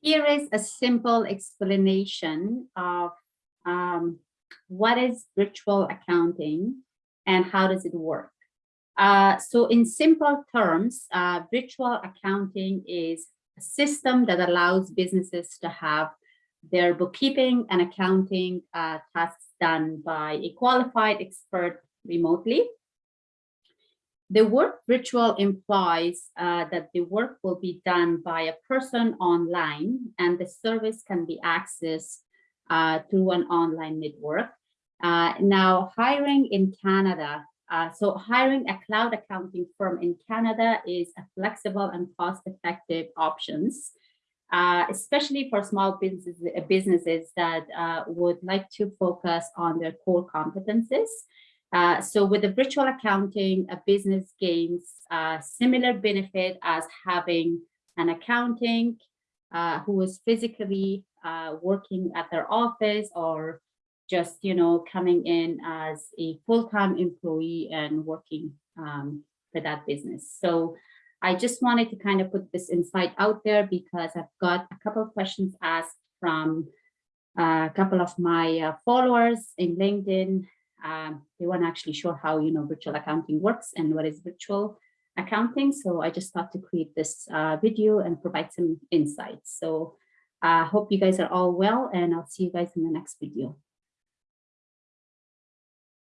Here is a simple explanation of um, what is virtual accounting and how does it work. Uh, so in simple terms, uh, virtual accounting is a system that allows businesses to have their bookkeeping and accounting uh, tasks done by a qualified expert remotely. The word virtual implies uh, that the work will be done by a person online and the service can be accessed uh, through an online network. Uh, now, hiring in Canada, uh, so hiring a cloud accounting firm in Canada is a flexible and cost-effective options, uh, especially for small businesses, businesses that uh, would like to focus on their core competences. Uh, so with the virtual accounting, a business gains a similar benefit as having an accounting uh, who is physically uh, working at their office or just, you know, coming in as a full-time employee and working um, for that business. So I just wanted to kind of put this insight out there because I've got a couple of questions asked from uh, a couple of my uh, followers in LinkedIn um, they weren't actually sure how you know virtual accounting works and what is virtual accounting. So I just thought to create this uh, video and provide some insights. So I uh, hope you guys are all well and I'll see you guys in the next video.